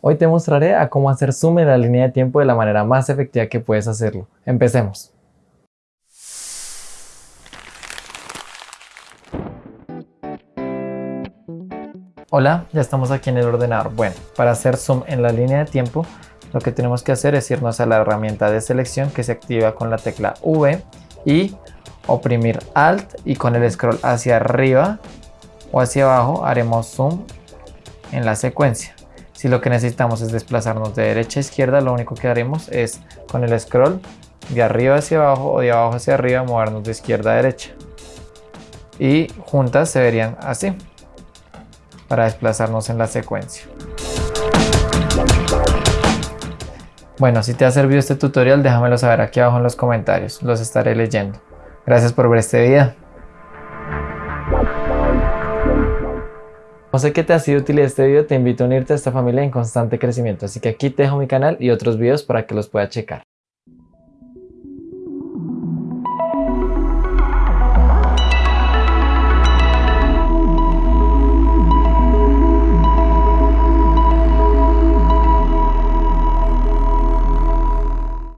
Hoy te mostraré a cómo hacer zoom en la línea de tiempo de la manera más efectiva que puedes hacerlo. Empecemos. Hola, ya estamos aquí en el ordenador. Bueno, para hacer zoom en la línea de tiempo, lo que tenemos que hacer es irnos a la herramienta de selección que se activa con la tecla V y oprimir Alt y con el scroll hacia arriba o hacia abajo haremos zoom en la secuencia. Si lo que necesitamos es desplazarnos de derecha a izquierda, lo único que haremos es con el scroll de arriba hacia abajo o de abajo hacia arriba movernos de izquierda a derecha. Y juntas se verían así para desplazarnos en la secuencia. Bueno, si te ha servido este tutorial déjamelo saber aquí abajo en los comentarios, los estaré leyendo. Gracias por ver este video. No sé qué te ha sido útil este video, te invito a unirte a esta familia en constante crecimiento, así que aquí te dejo mi canal y otros videos para que los puedas checar.